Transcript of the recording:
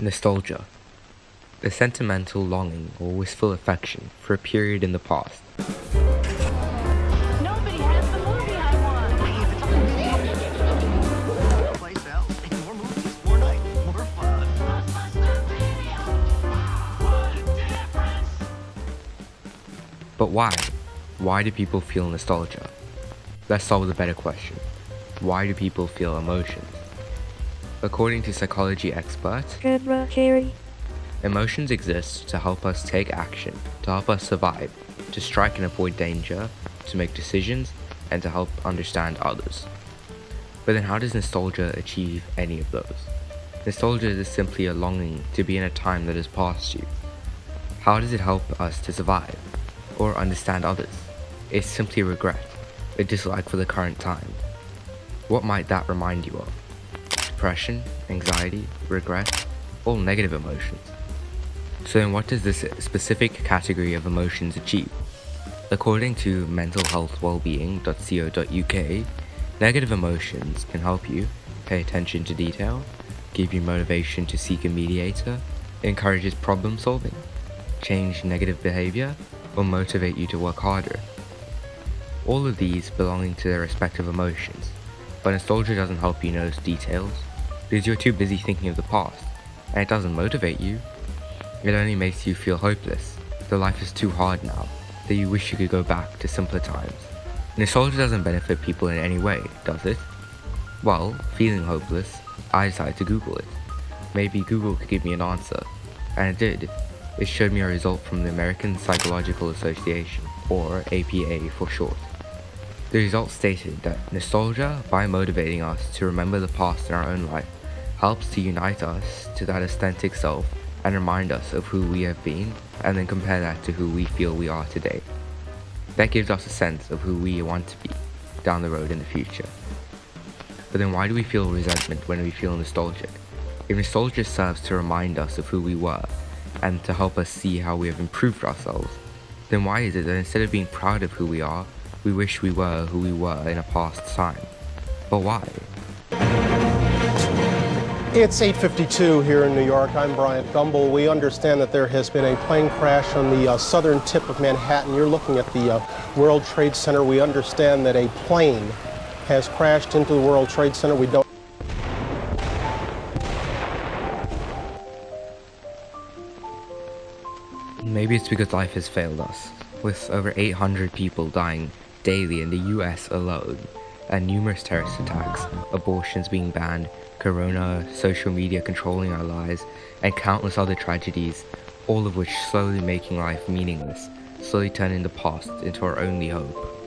Nostalgia. A sentimental longing or wistful affection for a period in the past. Nobody has the movie I want. Play sells. More movies, more night, more fun. But why? Why do people feel nostalgia? Let's start with a better question. Why do people feel emotions? According to psychology carry. emotions exist to help us take action, to help us survive, to strike and avoid danger, to make decisions, and to help understand others. But then how does nostalgia achieve any of those? Nostalgia is simply a longing to be in a time that has passed you. How does it help us to survive or understand others? It's simply regret, a dislike for the current time. What might that remind you of? Depression, anxiety, regret, all negative emotions. So then what does this specific category of emotions achieve? According to mentalhealthwellbeing.co.uk, negative emotions can help you pay attention to detail, give you motivation to seek a mediator, encourages problem solving, change negative behavior, or motivate you to work harder. All of these belonging to their respective emotions, but nostalgia doesn't help you notice details because you're too busy thinking of the past, and it doesn't motivate you. It only makes you feel hopeless, that life is too hard now, that you wish you could go back to simpler times. Nostalgia doesn't benefit people in any way, does it? Well, feeling hopeless, I decided to Google it. Maybe Google could give me an answer, and it did. It showed me a result from the American Psychological Association, or APA for short. The results stated that nostalgia, by motivating us to remember the past in our own life, helps to unite us to that authentic self and remind us of who we have been and then compare that to who we feel we are today. That gives us a sense of who we want to be down the road in the future. But then why do we feel resentment when we feel nostalgic? If nostalgia serves to remind us of who we were and to help us see how we have improved ourselves, then why is it that instead of being proud of who we are, we wish we were who we were in a past time? But why? It's 8:52 here in New York. I'm Bryant Gumbel. We understand that there has been a plane crash on the uh, southern tip of Manhattan. You're looking at the uh, World Trade Center. We understand that a plane has crashed into the World Trade Center. We don't Maybe it's because life has failed us, with over 800 people dying daily in the US alone, and numerous terrorist attacks, abortions being banned, corona, social media controlling our lives, and countless other tragedies, all of which slowly making life meaningless, slowly turning the past into our only hope.